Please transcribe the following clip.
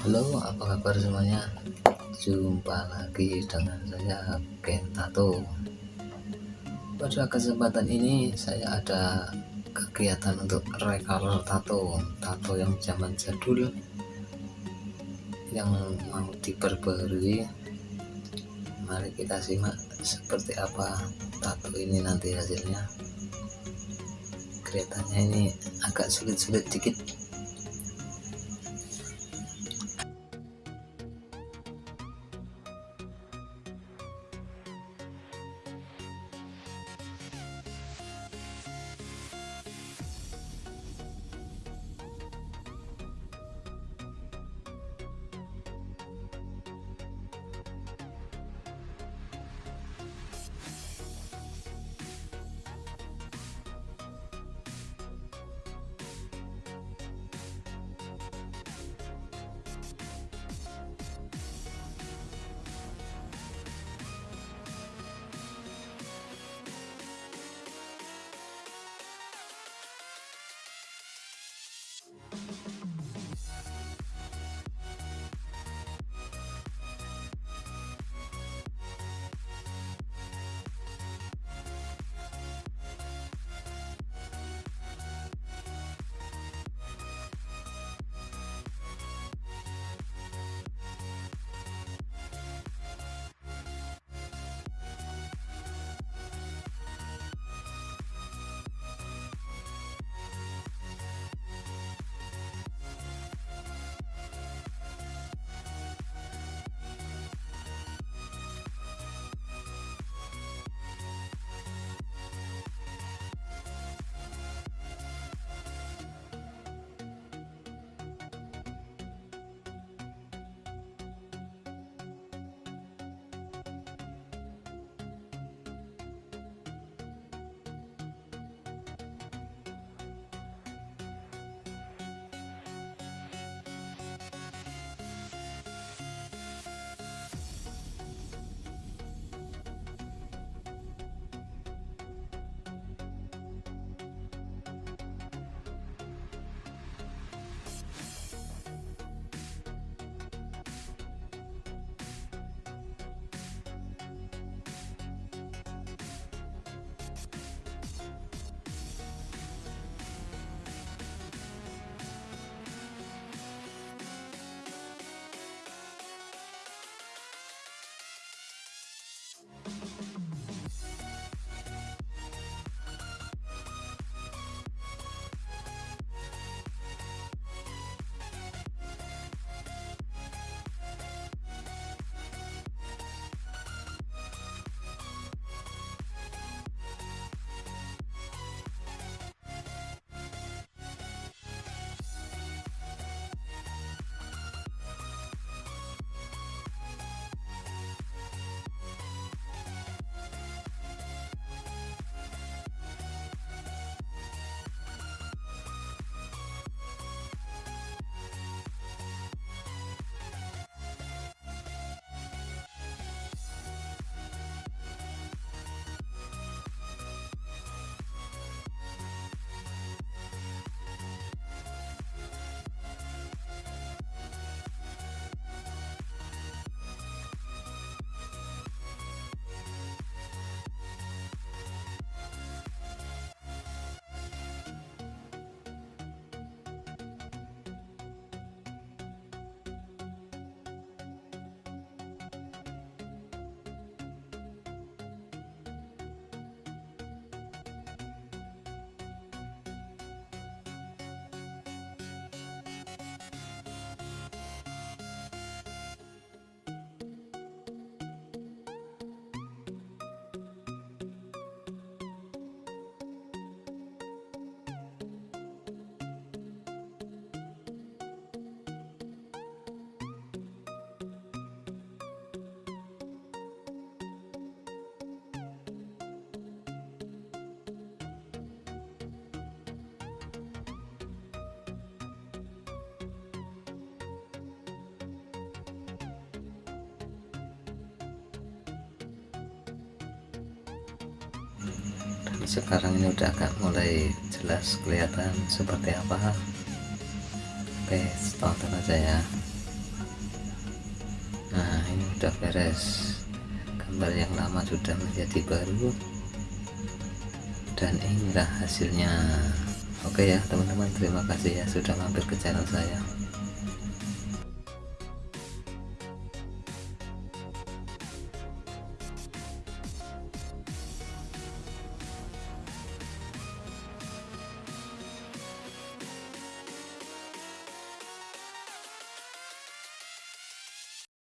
Halo apa kabar semuanya? Jumpa lagi dengan saya Ken Tato. Pada kesempatan ini saya ada kegiatan untuk recolor tato. Tato yang zaman jadul Yang mau diperbarui. Mari kita simak seperti apa tato ini nanti hasilnya. Kelihatannya ini agak sulit-sulit dikit sekarang ini udah agak mulai jelas kelihatan seperti apa. Oke tonton aja ya. Ini udah beres. Gambar yang lama sudah menjadi baru. Dan inilah hasilnya. Oke ya teman-teman terima kasih ya sudah mampir ke channel saya